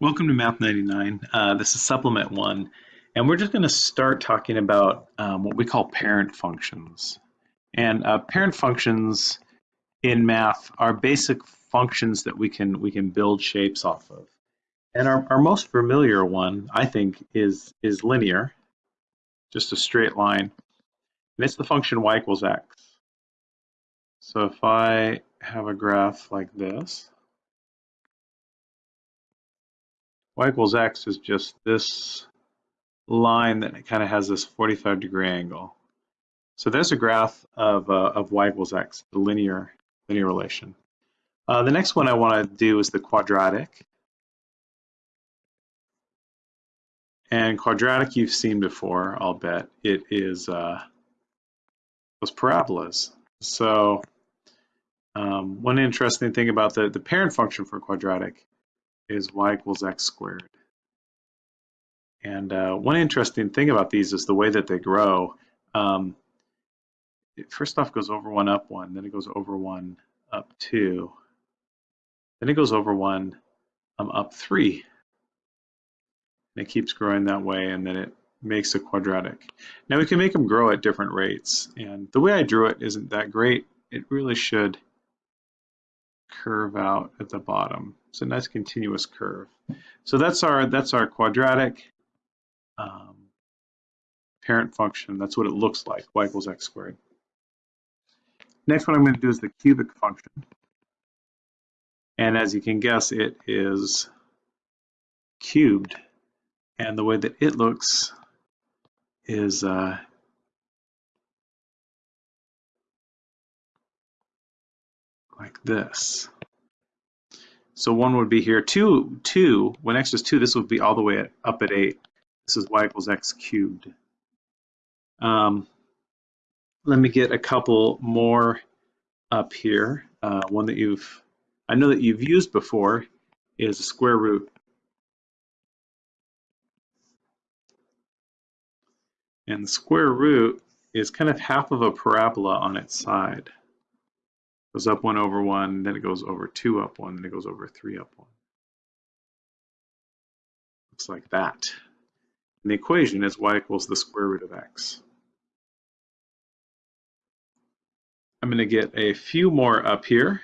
Welcome to Math 99. Uh, this is supplement one, and we're just going to start talking about um, what we call parent functions. And uh, parent functions in math are basic functions that we can we can build shapes off of. And our, our most familiar one, I think, is is linear, just a straight line. And it's the function y equals x. So if I have a graph like this, y equals x is just this line that kind of has this 45 degree angle. So there's a graph of, uh, of y equals x, the linear, linear relation. Uh, the next one I want to do is the quadratic. And quadratic you've seen before, I'll bet. It is uh, those parabolas. So um, one interesting thing about the, the parent function for quadratic is y equals x squared. And uh, one interesting thing about these is the way that they grow. Um, it first off goes over one, up one, then it goes over one, up two, then it goes over one, um, up three. And it keeps growing that way, and then it makes a quadratic. Now we can make them grow at different rates, and the way I drew it isn't that great. It really should curve out at the bottom. It's a nice continuous curve. So that's our that's our quadratic um, parent function. That's what it looks like, y equals x squared. Next one I'm going to do is the cubic function. And as you can guess, it is cubed. And the way that it looks is uh, like this. So one would be here, two, two, when x is two, this would be all the way at, up at eight. This is y equals x cubed. Um, let me get a couple more up here. Uh, one that you've, I know that you've used before is a square root. And the square root is kind of half of a parabola on its side goes up one over one, then it goes over two up one, then it goes over three up one. Looks like that. And the equation is y equals the square root of x. I'm going to get a few more up here.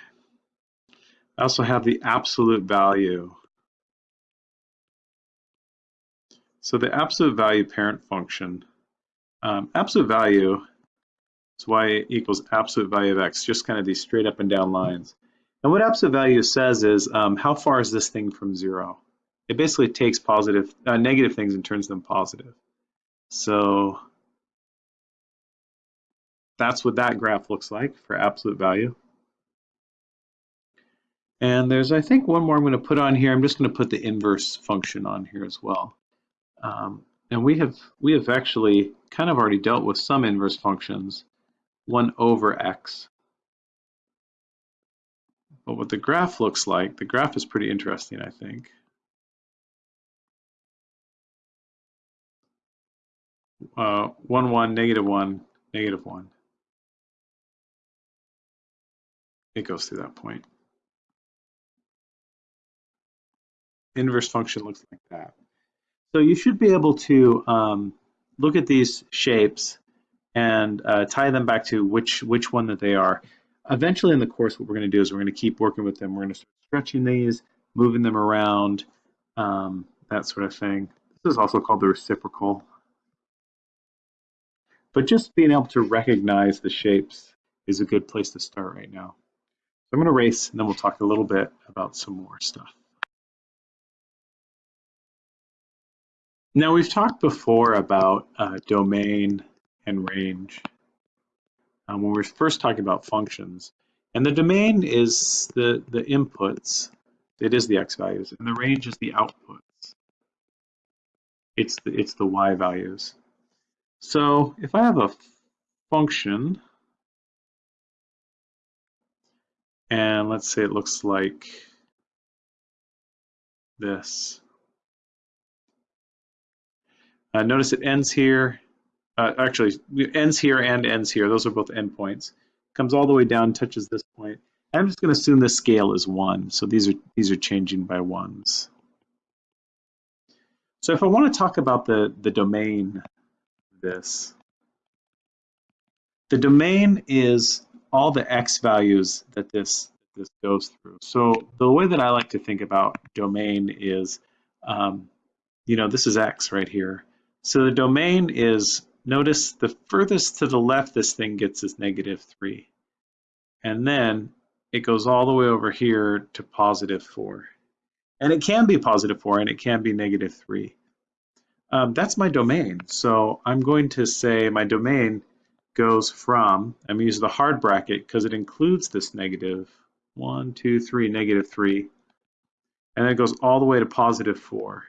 I also have the absolute value. So the absolute value parent function, um, absolute value so y equals absolute value of x, just kind of these straight up and down lines. And what absolute value says is um, how far is this thing from zero? It basically takes positive, uh, negative things and turns them positive. So that's what that graph looks like for absolute value. And there's, I think, one more I'm going to put on here. I'm just going to put the inverse function on here as well. Um, and we have we have actually kind of already dealt with some inverse functions 1 over x. But what the graph looks like, the graph is pretty interesting, I think. Uh, 1, 1, negative 1, negative 1. It goes through that point. Inverse function looks like that. So you should be able to um, look at these shapes and uh, tie them back to which which one that they are. Eventually in the course, what we're going to do is we're going to keep working with them. We're going to start stretching these, moving them around, um, that sort of thing. This is also called the reciprocal. But just being able to recognize the shapes is a good place to start right now. So I'm going to race, and then we'll talk a little bit about some more stuff. Now we've talked before about uh, domain and range um, when we're first talking about functions. And the domain is the, the inputs, it is the x values, and the range is the outputs. It's the, it's the y values. So if I have a function, and let's say it looks like this. Uh, notice it ends here uh, actually ends here and ends here. Those are both endpoints. Comes all the way down, touches this point. I'm just going to assume the scale is one. So these are these are changing by ones. So if I want to talk about the, the domain this, the domain is all the x values that this this goes through. So the way that I like to think about domain is, um, you know, this is x right here. So the domain is, notice the furthest to the left this thing gets is negative 3. And then it goes all the way over here to positive 4. And it can be positive 4 and it can be negative 3. Um, that's my domain. So I'm going to say my domain goes from, I'm going to use the hard bracket because it includes this negative 1, 2, 3, negative 3. And it goes all the way to positive 4.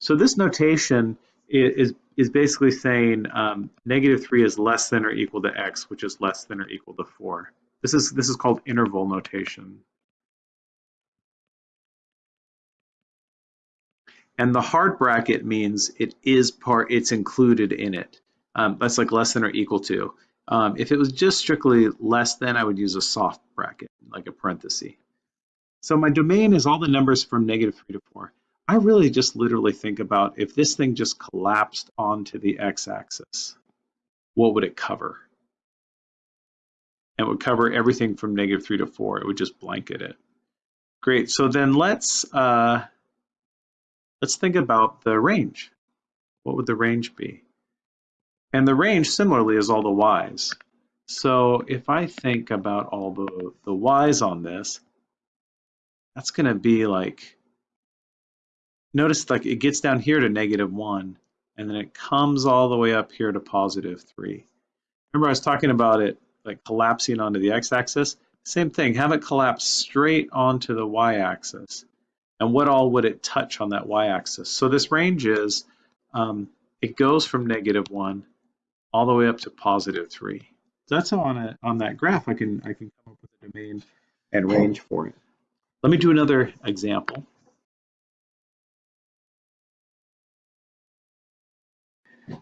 So this notation is, is basically saying um, negative 3 is less than or equal to x, which is less than or equal to 4. This is, this is called interval notation. And the hard bracket means it is part, it's included in it. Um, that's like less than or equal to. Um, if it was just strictly less than, I would use a soft bracket, like a parenthesis. So my domain is all the numbers from negative 3 to 4. I really just literally think about if this thing just collapsed onto the x-axis, what would it cover? It would cover everything from negative 3 to 4. It would just blanket it. Great. So then let's uh, Let's think about the range. What would the range be? And the range similarly is all the y's. So if I think about all the, the y's on this, that's going to be like, notice like it gets down here to negative 1, and then it comes all the way up here to positive 3. Remember I was talking about it like collapsing onto the x-axis? Same thing, have it collapse straight onto the y-axis and what all would it touch on that y-axis. So this range is, um, it goes from negative 1 all the way up to positive 3. So that's how on, a, on that graph I can, I can come up with a domain and range for it. Let me do another example.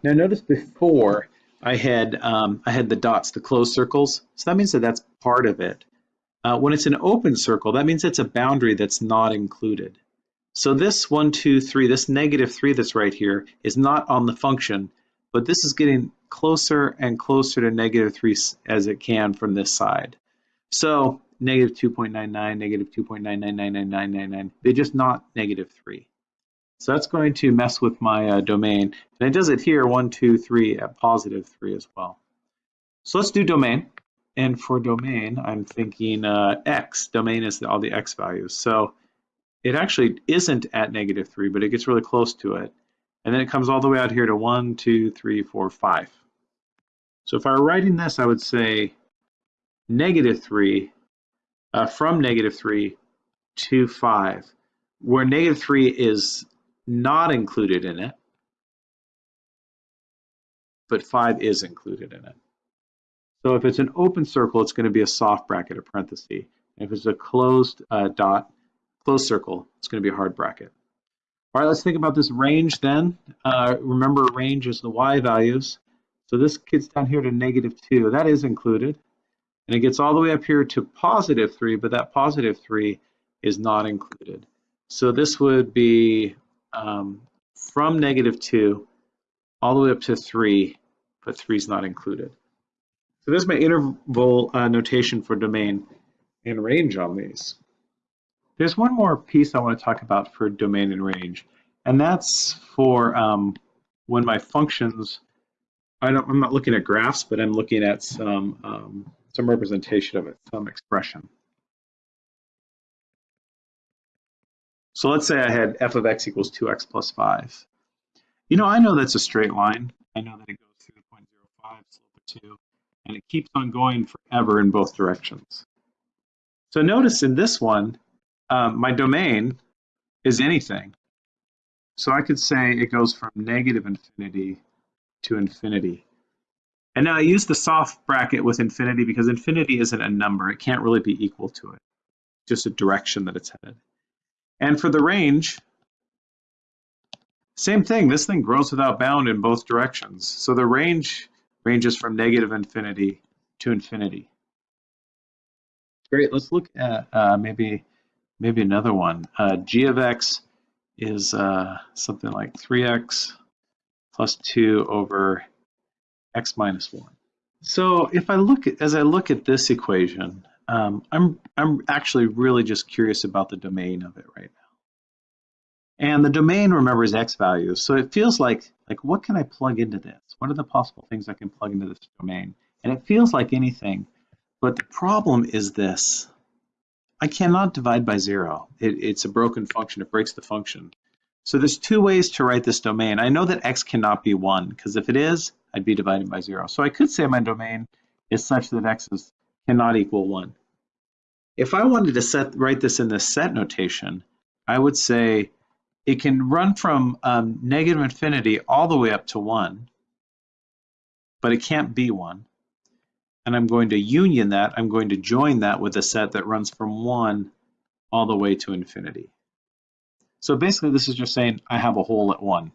Now notice before I had um, I had the dots, the closed circles. So that means that that's part of it. Uh, when it's an open circle, that means it's a boundary that's not included. So this 1, 2, 3, this negative 3 that's right here is not on the function, but this is getting closer and closer to negative 3 as it can from this side. So negative 2.99, negative 2.9999999, they're just not negative 3. So that's going to mess with my uh, domain. And it does it here, 1, 2, 3, at positive 3 as well. So let's do domain. And for domain, I'm thinking uh, x. Domain is all the x values. So it actually isn't at negative 3, but it gets really close to it. And then it comes all the way out here to 1, 2, 3, 4, 5. So if I were writing this, I would say negative 3 uh, from negative 3 to 5, where negative 3 is not included in it, but 5 is included in it. So if it's an open circle, it's going to be a soft bracket, a parenthesis. If it's a closed uh, dot, closed circle, it's going to be a hard bracket. All right, let's think about this range then. Uh, remember, range is the y values. So this gets down here to negative 2. That is included. And it gets all the way up here to positive 3, but that positive 3 is not included. So this would be um, from negative 2 all the way up to 3, but 3 is not included. So this is my interval uh, notation for domain and range on these. There's one more piece I want to talk about for domain and range, and that's for um, when my functions, I don't, I'm not looking at graphs, but I'm looking at some, um, some representation of it, some expression. So let's say I had f of x equals 2x plus 5. You know, I know that's a straight line. I know that it goes through the point 0.05, slope of 2 and it keeps on going forever in both directions. So notice in this one, um, my domain is anything. So I could say it goes from negative infinity to infinity. And now I use the soft bracket with infinity because infinity isn't a number. It can't really be equal to it, just a direction that it's headed. And for the range, same thing. This thing grows without bound in both directions. So the range ranges from negative infinity to infinity. Great, let's look at uh, maybe maybe another one. Uh, g of x is uh, something like 3x plus 2 over x minus 1. So if I look as I look at this equation, um, I'm, I'm actually really just curious about the domain of it right now. And the domain, remember, is x values. So it feels like, like what can I plug into this? What are the possible things I can plug into this domain? And it feels like anything, but the problem is this. I cannot divide by zero. It, it's a broken function, it breaks the function. So there's two ways to write this domain. I know that x cannot be one, because if it is, I'd be dividing by zero. So I could say my domain is such that x is, cannot equal one. If I wanted to set write this in the set notation, I would say it can run from um, negative infinity all the way up to one, but it can't be one. And I'm going to union that, I'm going to join that with a set that runs from one all the way to infinity. So basically this is just saying I have a hole at one.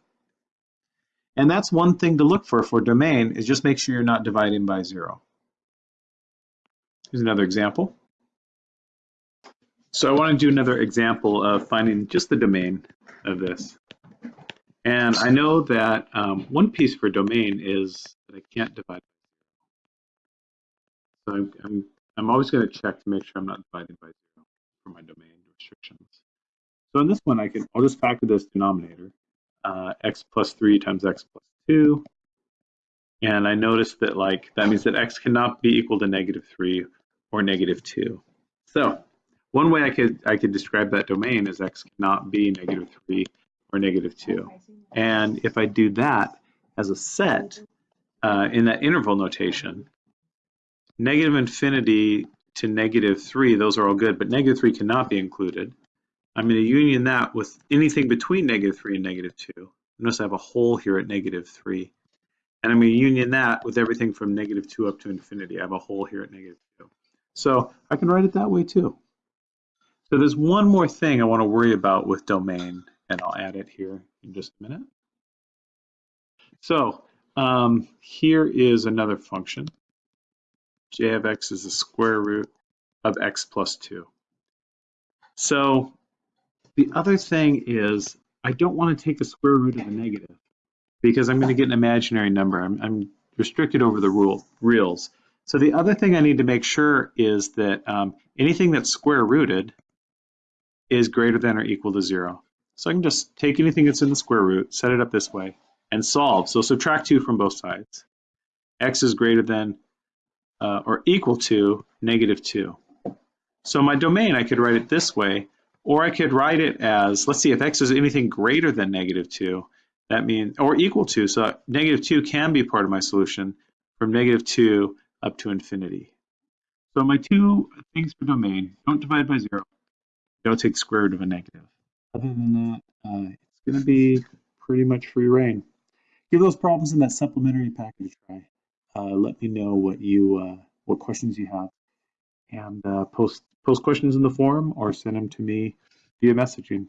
And that's one thing to look for for domain is just make sure you're not dividing by zero. Here's another example. So I want to do another example of finding just the domain of this. And I know that um, one piece for domain is that I can't divide. So I'm, I'm, I'm always going to check to make sure I'm not dividing by zero for my domain restrictions. So in this one, I can, I'll just factor this denominator, uh, x plus 3 times x plus 2. And I notice that like that means that x cannot be equal to negative 3 or negative 2. So one way I could I could describe that domain is x cannot be negative 3 or negative 2. And if I do that as a set uh, in that interval notation, negative infinity to negative 3, those are all good, but negative 3 cannot be included. I'm going to union that with anything between negative 3 and negative 2. Notice I have a hole here at negative 3. And I'm going to union that with everything from negative 2 up to infinity. I have a hole here at negative 2. So I can write it that way too. So there's one more thing I want to worry about with domain, and I'll add it here in just a minute. So um, here is another function. j of x is the square root of x plus 2. So the other thing is I don't want to take the square root of a negative because I'm going to get an imaginary number. I'm, I'm restricted over the rule reals. So the other thing I need to make sure is that um, anything that's square rooted is greater than or equal to zero. So I can just take anything that's in the square root, set it up this way, and solve. So subtract 2 from both sides. x is greater than uh, or equal to negative 2. So my domain, I could write it this way, or I could write it as, let's see, if x is anything greater than negative 2, that means, or equal to, so negative 2 can be part of my solution from negative 2 up to infinity. So my two things for domain, don't divide by 0, don't take square root of a negative. Other than that, uh, it's going to be pretty much free rein. Give those problems in that supplementary package try. Uh, let me know what you uh, what questions you have, and uh, post post questions in the forum or send them to me via messaging.